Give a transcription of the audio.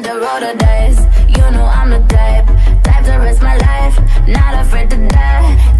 on the road or dice You know I'm the type Type to risk my life. Not afraid to die.